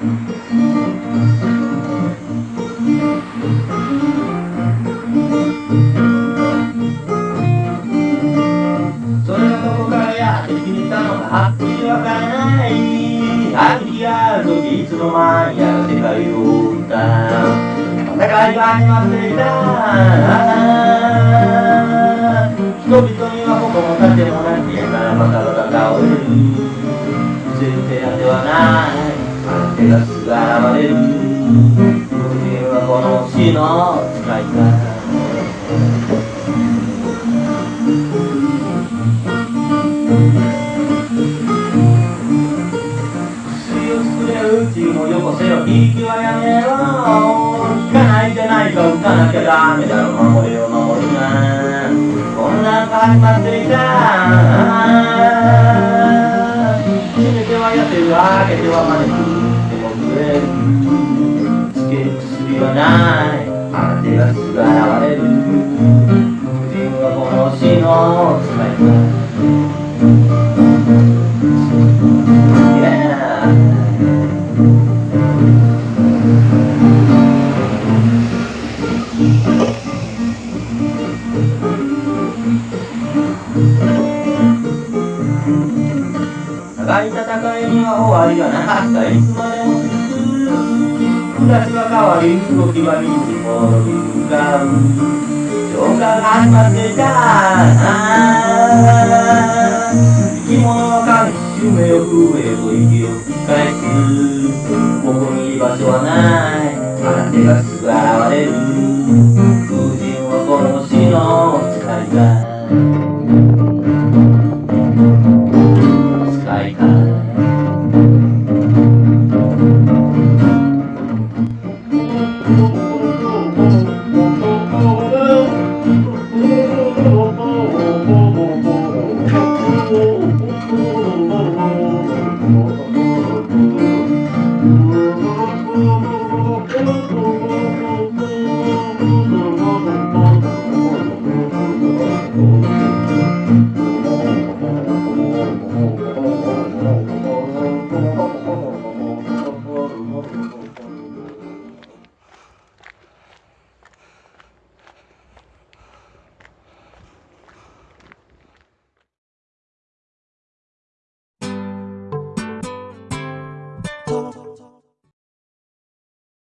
それがどこからやってきたのかはっきりわからない秋日ある時いつの間にやら世界を歌戦いが始まっていた人々にはここも盾もなきやからバカバカ倒れる強い手当てはない。相手がす現れる。人間はこの死の使い方。薬を作れるうちもよこせよ。息はやめろ。聞かないじゃないか。打たなきゃダメだろ。守れよ守るな。混乱が始まっていたはない相手がすぐ現れる自分はこの死の使い方長い戦いには終わりがなかった。いつまでも続く暮らしは変わり動きは水に戻り向かう消化が始まってじゃあ生き物は神夢を増えと息を吹き返す。ここに居場所はない。あなたがすぐ現れる Oh,